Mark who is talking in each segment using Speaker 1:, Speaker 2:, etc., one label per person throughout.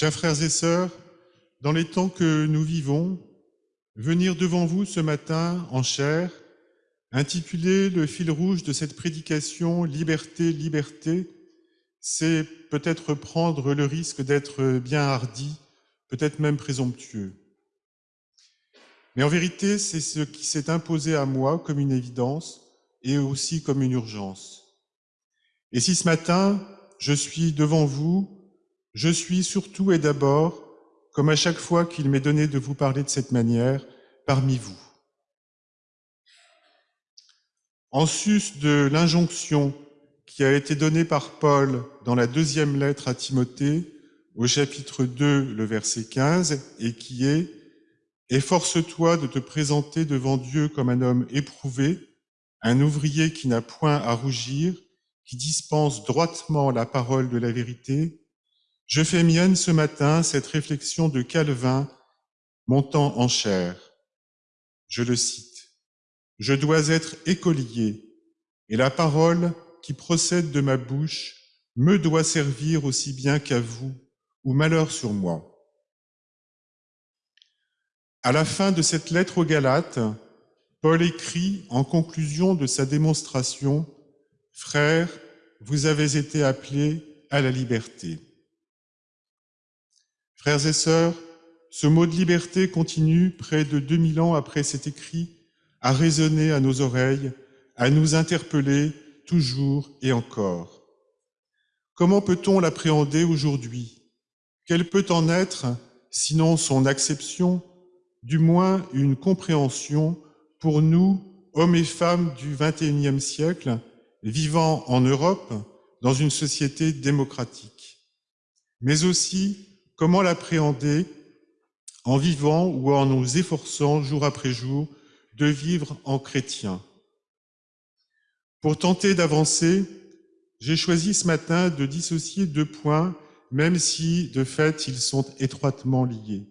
Speaker 1: Chers frères et sœurs, dans les temps que nous vivons, venir devant vous ce matin en chair, intitulé le fil rouge de cette prédication Liberté, liberté, c'est peut-être prendre le risque d'être bien hardi, peut-être même présomptueux. Mais en vérité, c'est ce qui s'est imposé à moi comme une évidence et aussi comme une urgence. Et si ce matin, je suis devant vous, je suis surtout et d'abord, comme à chaque fois qu'il m'est donné de vous parler de cette manière, parmi vous. En sus de l'injonction qui a été donnée par Paul dans la deuxième lettre à Timothée, au chapitre 2, le verset 15, et qui est « Efforce-toi de te présenter devant Dieu comme un homme éprouvé, un ouvrier qui n'a point à rougir, qui dispense droitement la parole de la vérité, je fais mienne ce matin cette réflexion de Calvin montant en chair. Je le cite. Je dois être écolier et la parole qui procède de ma bouche me doit servir aussi bien qu'à vous, ou malheur sur moi. À la fin de cette lettre aux Galates, Paul écrit en conclusion de sa démonstration, Frères, vous avez été appelés à la liberté. Frères et sœurs, ce mot de liberté continue, près de 2000 ans après cet écrit, à résonner à nos oreilles, à nous interpeller toujours et encore. Comment peut-on l'appréhender aujourd'hui? Quelle peut en être, sinon son acception, du moins une compréhension pour nous, hommes et femmes du XXIe siècle, vivant en Europe, dans une société démocratique, mais aussi comment l'appréhender en vivant ou en nous efforçant jour après jour de vivre en chrétien? Pour tenter d'avancer, j'ai choisi ce matin de dissocier deux points, même si, de fait, ils sont étroitement liés.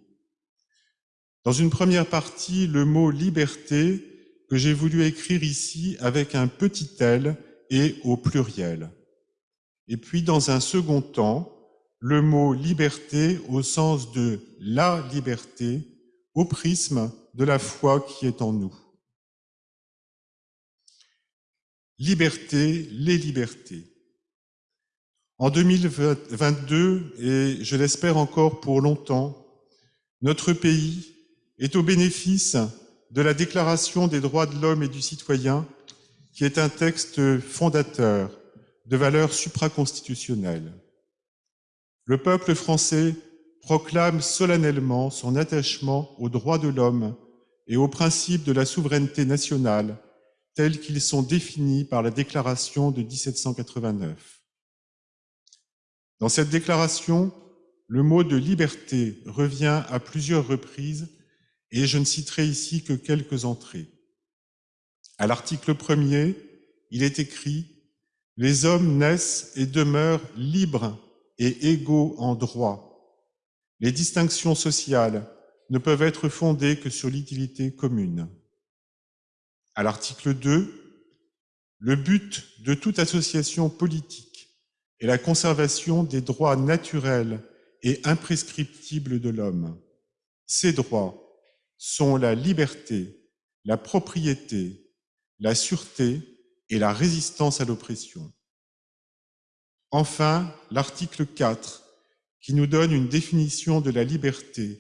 Speaker 1: Dans une première partie, le mot liberté, que j'ai voulu écrire ici avec un petit L et au pluriel. Et puis, dans un second temps, le mot liberté au sens de la liberté, au prisme de la foi qui est en nous. Liberté, les libertés. En 2022, et je l'espère encore pour longtemps, notre pays est au bénéfice de la Déclaration des droits de l'homme et du citoyen, qui est un texte fondateur de valeurs supraconstitutionnelles. Le peuple français proclame solennellement son attachement aux droits de l'homme et aux principes de la souveraineté nationale tels qu'ils sont définis par la déclaration de 1789. Dans cette déclaration, le mot de liberté revient à plusieurs reprises et je ne citerai ici que quelques entrées. À l'article premier, il est écrit « Les hommes naissent et demeurent libres et égaux en droit. Les distinctions sociales ne peuvent être fondées que sur l'utilité commune. » À l'article 2, le but de toute association politique est la conservation des droits naturels et imprescriptibles de l'homme. Ces droits sont la liberté, la propriété, la sûreté et la résistance à l'oppression. Enfin, l'article 4, qui nous donne une définition de la liberté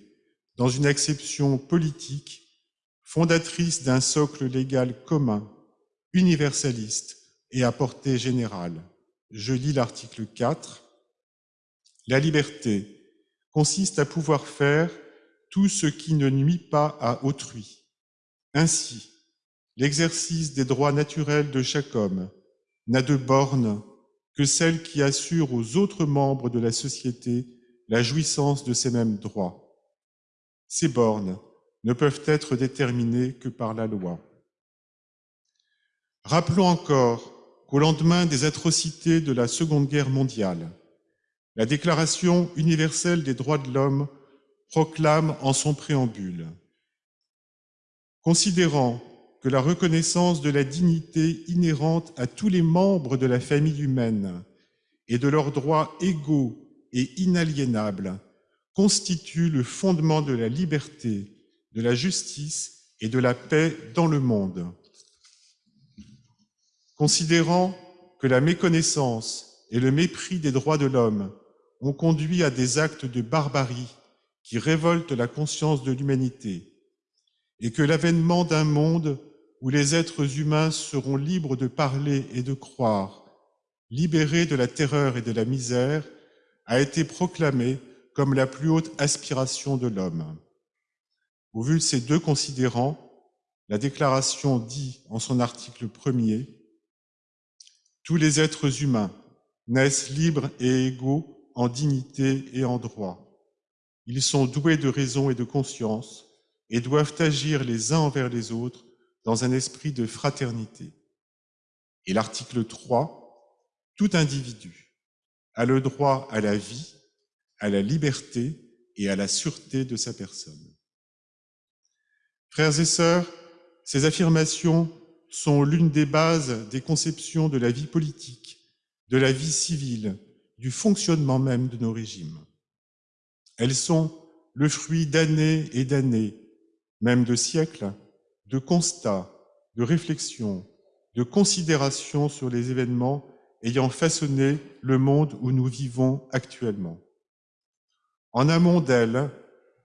Speaker 1: dans une acception politique, fondatrice d'un socle légal commun, universaliste et à portée générale. Je lis l'article 4. La liberté consiste à pouvoir faire tout ce qui ne nuit pas à autrui. Ainsi, l'exercice des droits naturels de chaque homme n'a de borne que celle qui assure aux autres membres de la société la jouissance de ces mêmes droits. Ces bornes ne peuvent être déterminées que par la loi. Rappelons encore qu'au lendemain des atrocités de la Seconde Guerre mondiale, la Déclaration universelle des droits de l'homme proclame en son préambule Considérant que la reconnaissance de la dignité inhérente à tous les membres de la famille humaine et de leurs droits égaux et inaliénables constitue le fondement de la liberté, de la justice et de la paix dans le monde. Considérant que la méconnaissance et le mépris des droits de l'homme ont conduit à des actes de barbarie qui révoltent la conscience de l'humanité, et que l'avènement d'un monde où les êtres humains seront libres de parler et de croire, libérés de la terreur et de la misère, a été proclamé comme la plus haute aspiration de l'homme. Au vu de ces deux considérants, la déclaration dit en son article premier Tous les êtres humains naissent libres et égaux en dignité et en droit. Ils sont doués de raison et de conscience et doivent agir les uns envers les autres dans un esprit de fraternité. Et l'article 3, tout individu a le droit à la vie, à la liberté et à la sûreté de sa personne. Frères et sœurs, ces affirmations sont l'une des bases des conceptions de la vie politique, de la vie civile, du fonctionnement même de nos régimes. Elles sont le fruit d'années et d'années, même de siècles, de constats, de réflexions, de considérations sur les événements ayant façonné le monde où nous vivons actuellement. En amont d'elles,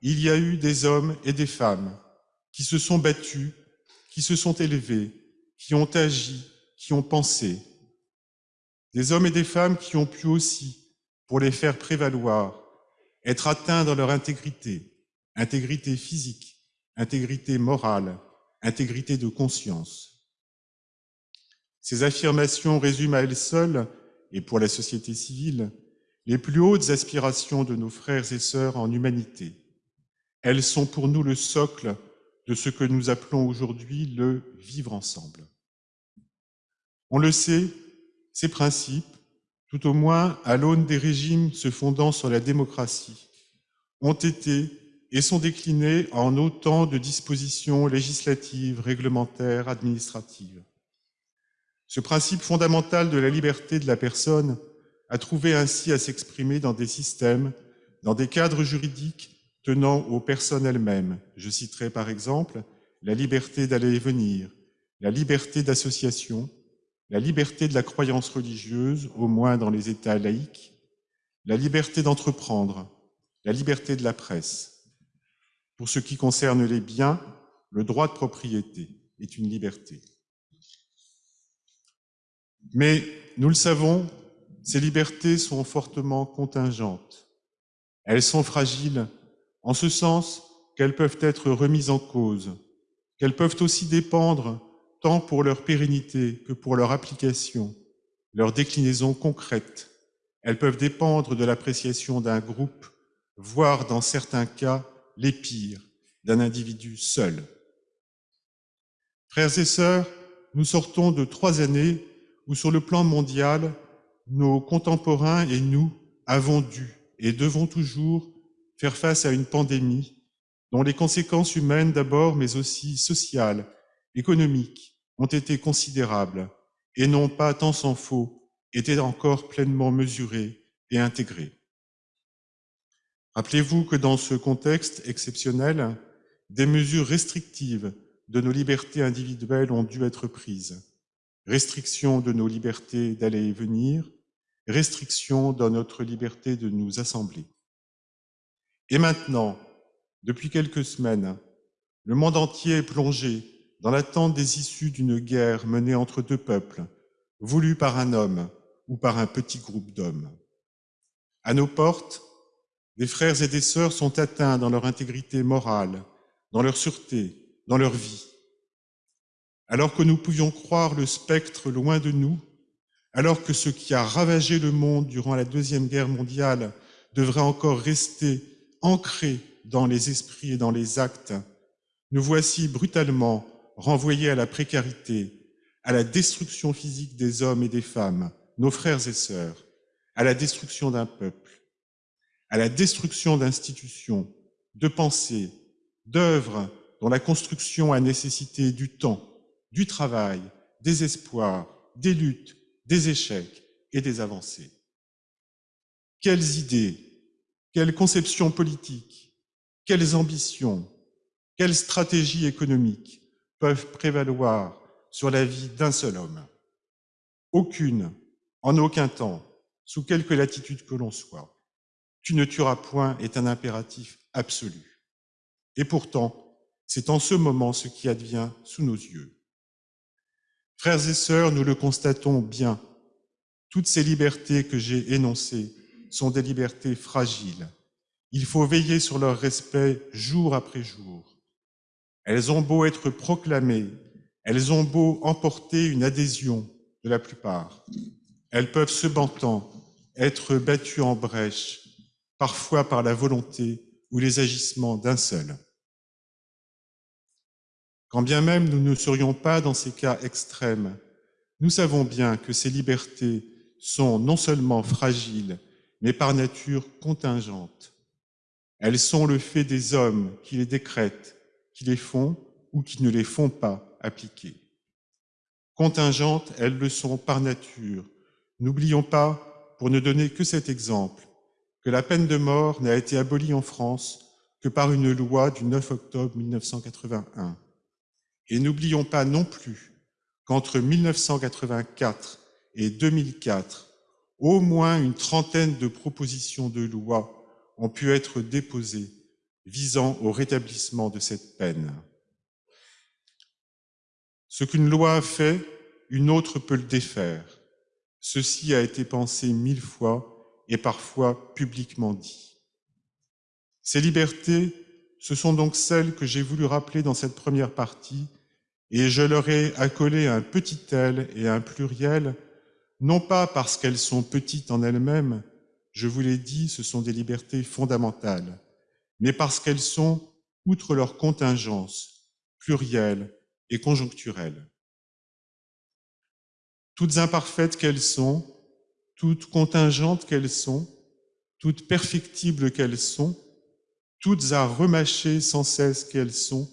Speaker 1: il y a eu des hommes et des femmes qui se sont battus, qui se sont élevés, qui ont agi, qui ont pensé. Des hommes et des femmes qui ont pu aussi, pour les faire prévaloir, être atteints dans leur intégrité, intégrité physique, intégrité morale, intégrité de conscience. Ces affirmations résument à elles seules, et pour la société civile, les plus hautes aspirations de nos frères et sœurs en humanité. Elles sont pour nous le socle de ce que nous appelons aujourd'hui le vivre ensemble. On le sait, ces principes, tout au moins à l'aune des régimes se fondant sur la démocratie, ont été et sont déclinés en autant de dispositions législatives, réglementaires, administratives. Ce principe fondamental de la liberté de la personne a trouvé ainsi à s'exprimer dans des systèmes, dans des cadres juridiques tenant aux personnes elles-mêmes. Je citerai par exemple la liberté d'aller et venir, la liberté d'association, la liberté de la croyance religieuse, au moins dans les États laïques, la liberté d'entreprendre, la liberté de la presse. Pour ce qui concerne les biens, le droit de propriété est une liberté. Mais, nous le savons, ces libertés sont fortement contingentes. Elles sont fragiles en ce sens qu'elles peuvent être remises en cause, qu'elles peuvent aussi dépendre tant pour leur pérennité que pour leur application, leur déclinaison concrète. Elles peuvent dépendre de l'appréciation d'un groupe, voire dans certains cas, les pires, d'un individu seul. Frères et sœurs, nous sortons de trois années où sur le plan mondial, nos contemporains et nous avons dû et devons toujours faire face à une pandémie dont les conséquences humaines d'abord, mais aussi sociales, économiques, ont été considérables et n'ont pas, tant s'en faut, été encore pleinement mesurées et intégrées. Rappelez-vous que dans ce contexte exceptionnel, des mesures restrictives de nos libertés individuelles ont dû être prises. Restriction de nos libertés d'aller et venir, restriction dans notre liberté de nous assembler. Et maintenant, depuis quelques semaines, le monde entier est plongé dans l'attente des issues d'une guerre menée entre deux peuples, voulue par un homme ou par un petit groupe d'hommes. À nos portes, des frères et des sœurs sont atteints dans leur intégrité morale, dans leur sûreté, dans leur vie. Alors que nous pouvions croire le spectre loin de nous, alors que ce qui a ravagé le monde durant la Deuxième Guerre mondiale devrait encore rester ancrés dans les esprits et dans les actes, nous voici brutalement renvoyés à la précarité, à la destruction physique des hommes et des femmes, nos frères et sœurs, à la destruction d'un peuple, à la destruction d'institutions, de pensées, d'œuvres dont la construction a nécessité du temps, du travail, des espoirs, des luttes, des échecs et des avancées. Quelles idées, quelle conception politique, quelles ambitions, quelles stratégies économiques peuvent prévaloir sur la vie d'un seul homme? Aucune, en aucun temps, sous quelque latitude que l'on soit. Tu ne tueras point est un impératif absolu. Et pourtant, c'est en ce moment ce qui advient sous nos yeux. Frères et sœurs, nous le constatons bien, toutes ces libertés que j'ai énoncées sont des libertés fragiles. Il faut veiller sur leur respect jour après jour. Elles ont beau être proclamées, elles ont beau emporter une adhésion de la plupart. Elles peuvent cependant être battues en brèche, parfois par la volonté ou les agissements d'un seul. Quand bien même nous ne serions pas dans ces cas extrêmes, nous savons bien que ces libertés sont non seulement fragiles, mais par nature contingentes. Elles sont le fait des hommes qui les décrètent, qui les font ou qui ne les font pas appliquer. Contingentes, elles le sont par nature. N'oublions pas, pour ne donner que cet exemple, que la peine de mort n'a été abolie en France que par une loi du 9 octobre 1981. Et n'oublions pas non plus qu'entre 1984 et 2004, au moins une trentaine de propositions de loi ont pu être déposées visant au rétablissement de cette peine. Ce qu'une loi a fait, une autre peut le défaire. Ceci a été pensé mille fois et parfois publiquement dit. Ces libertés ce sont donc celles que j'ai voulu rappeler dans cette première partie, et je leur ai accolé un petit L et un pluriel, non pas parce qu'elles sont petites en elles-mêmes, je vous l'ai dit, ce sont des libertés fondamentales, mais parce qu'elles sont, outre leur contingence, plurielles et conjoncturelles. Toutes imparfaites qu'elles sont, toutes contingentes qu'elles sont, toutes perfectibles qu'elles sont, toutes à remâcher sans cesse qu'elles sont,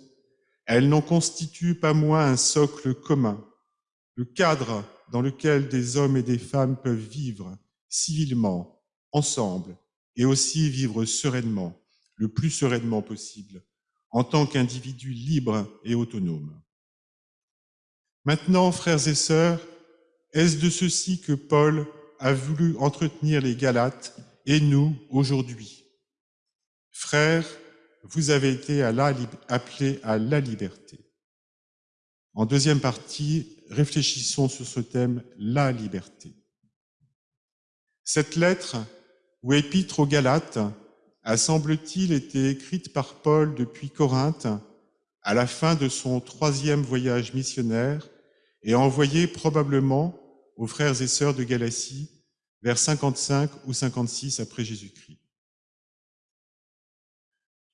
Speaker 1: elles n'en constituent pas moins un socle commun, le cadre dans lequel des hommes et des femmes peuvent vivre civilement, ensemble, et aussi vivre sereinement, le plus sereinement possible, en tant qu'individus libres et autonomes. Maintenant, frères et sœurs, est-ce de ceci que Paul a voulu entretenir les Galates et nous aujourd'hui Frères, vous avez été appelés à la liberté. En deuxième partie, réfléchissons sur ce thème, la liberté. Cette lettre, ou épître aux Galates, a semble-t-il été écrite par Paul depuis Corinthe à la fin de son troisième voyage missionnaire et envoyée probablement aux frères et sœurs de Galatie vers 55 ou 56 après Jésus-Christ.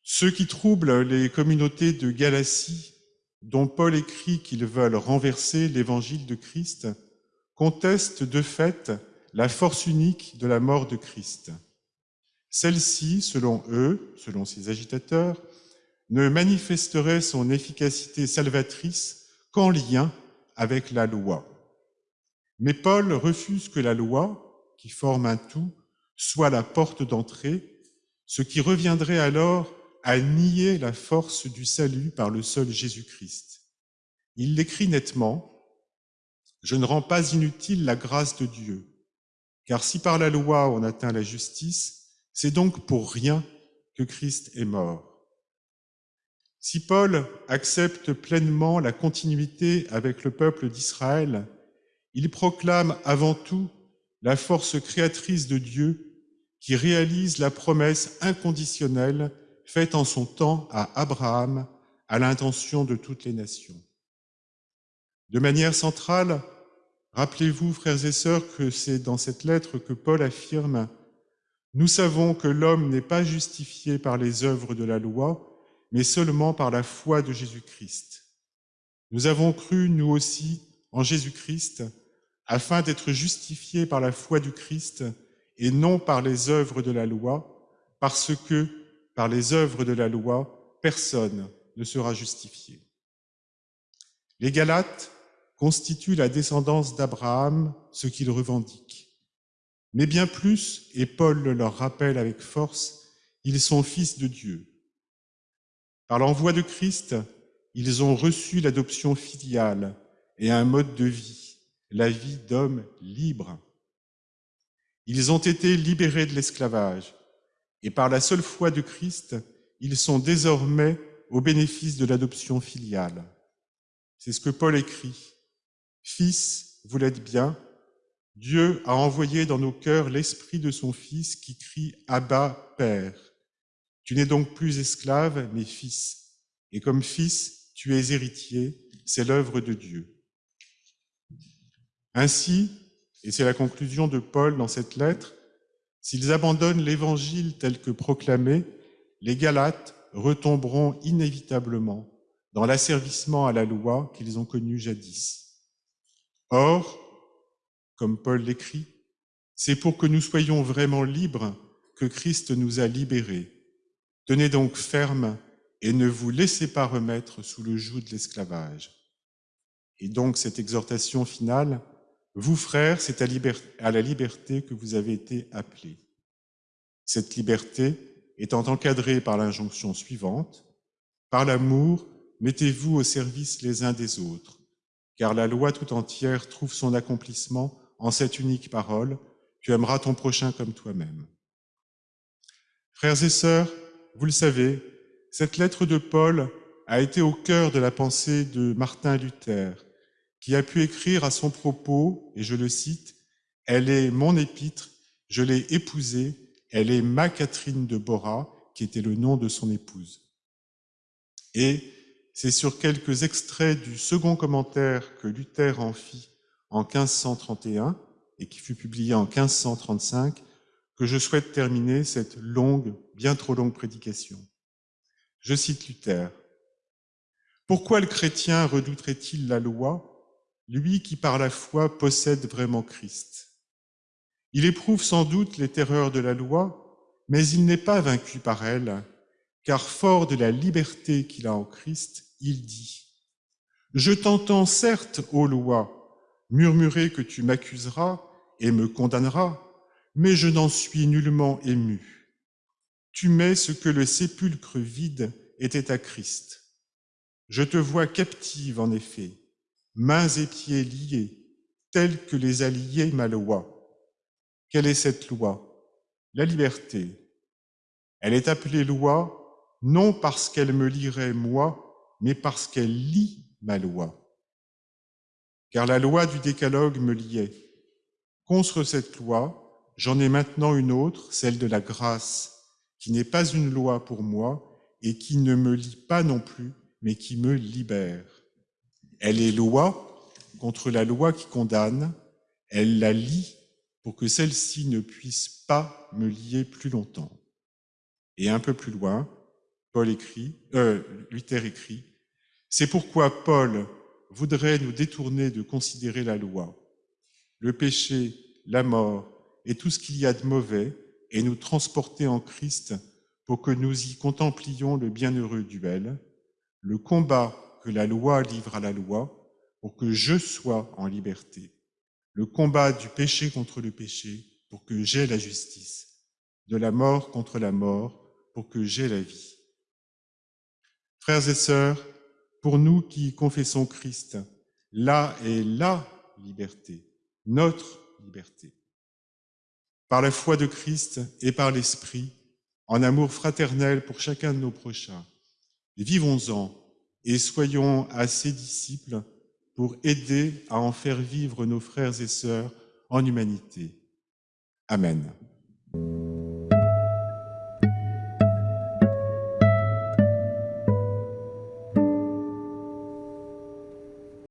Speaker 1: Ceux qui troublent les communautés de Galatie, dont Paul écrit qu'ils veulent renverser l'évangile de Christ, contestent de fait la force unique de la mort de Christ. Celle-ci, selon eux, selon ces agitateurs, ne manifesterait son efficacité salvatrice qu'en lien avec la loi. Mais Paul refuse que la loi, qui forme un tout, soit la porte d'entrée, ce qui reviendrait alors à nier la force du salut par le seul Jésus-Christ. Il l'écrit nettement, Je ne rends pas inutile la grâce de Dieu, car si par la loi on atteint la justice, c'est donc pour rien que Christ est mort. Si Paul accepte pleinement la continuité avec le peuple d'Israël, il proclame avant tout la force créatrice de Dieu qui réalise la promesse inconditionnelle faite en son temps à Abraham à l'intention de toutes les nations. De manière centrale, rappelez-vous, frères et sœurs, que c'est dans cette lettre que Paul affirme Nous savons que l'homme n'est pas justifié par les œuvres de la loi, mais seulement par la foi de Jésus-Christ. Nous avons cru, nous aussi, en Jésus-Christ, afin d'être justifiés par la foi du Christ et non par les œuvres de la loi, parce que par les œuvres de la loi, personne ne sera justifié. Les Galates constituent la descendance d'Abraham, ce qu'ils revendiquent. Mais bien plus, et Paul le leur rappelle avec force, ils sont fils de Dieu. Par l'envoi de Christ, ils ont reçu l'adoption filiale et un mode de vie, la vie d'hommes libres. Ils ont été libérés de l'esclavage et par la seule foi de Christ, ils sont désormais au bénéfice de l'adoption filiale. C'est ce que Paul écrit. Fils, vous l'êtes bien, Dieu a envoyé dans nos cœurs l'esprit de son Fils qui crie Abba, Père. Tu n'es donc plus esclave, mais fils. Et comme fils, tu es héritier, c'est l'œuvre de Dieu. Ainsi, et c'est la conclusion de Paul dans cette lettre, s'ils abandonnent l'évangile tel que proclamé, les Galates retomberont inévitablement dans l'asservissement à la loi qu'ils ont connu jadis. Or, comme Paul l'écrit, c'est pour que nous soyons vraiment libres que Christ nous a libérés. Tenez donc ferme et ne vous laissez pas remettre sous le joug de l'esclavage. Et donc cette exhortation finale, vous frères, c'est à, la liberté que vous avez été appelés. Cette liberté étant encadrée par l'injonction suivante, par l'amour, mettez-vous au service les uns des autres, car la loi tout entière trouve son accomplissement en cette unique parole, tu aimeras ton prochain comme toi-même. Frères et sœurs, vous le savez, cette lettre de Paul a été au cœur de la pensée de Martin Luther, qui a pu écrire à son propos, et je le cite, « Elle est mon épître, je l'ai épousée, elle est ma Catherine de Bora, qui était le nom de son épouse. » Et c'est sur quelques extraits du second commentaire que Luther en fit en 1531 et qui fut publié en 1535 que je souhaite terminer cette longue, bien trop longue prédication. Je cite Luther. Pourquoi le chrétien redouterait-il la loi, lui qui par la foi possède vraiment Christ Il éprouve sans doute les terreurs de la loi, mais il n'est pas vaincu par elle, car fort de la liberté qu'il a en Christ, il dit « Je t'entends certes, ô loi, murmurer que tu m'accuseras et me condamneras, mais je n'en suis nullement ému. Tu mets ce que le sépulcre vide était à Christ. Je te vois captive, en effet, mains et pieds liés, tels que les a liés ma loi. Quelle est cette loi? La liberté. Elle est appelée loi non parce qu'elle me lirait moi, mais parce qu'elle lit ma loi car la loi du décalogue me liait. Contre cette loi, j'en ai maintenant une autre, celle de la grâce, qui n'est pas une loi pour moi et qui ne me lie pas non plus, mais qui me libère. Elle est loi contre la loi qui condamne, elle la lie pour que celle-ci ne puisse pas me lier plus longtemps. Et un peu plus loin, Paul écrit, euh, Luther écrit, c'est pourquoi Paul, voudrait nous détourner de considérer la loi, le péché, la mort et tout ce qu'il y a de mauvais et nous transporter en Christ pour que nous y contemplions le bienheureux duel, le combat que la loi livre à la loi pour que je sois en liberté, le combat du péché contre le péché pour que j'aie la justice, de la mort contre la mort pour que j'aie la vie. Frères et sœurs, pour nous qui confessons Christ, là est la liberté, notre liberté. Par la foi de Christ et par l'Esprit, en amour fraternel pour chacun de nos prochains, vivons-en et soyons à ses disciples pour aider à en faire vivre nos frères et sœurs en humanité. Amen.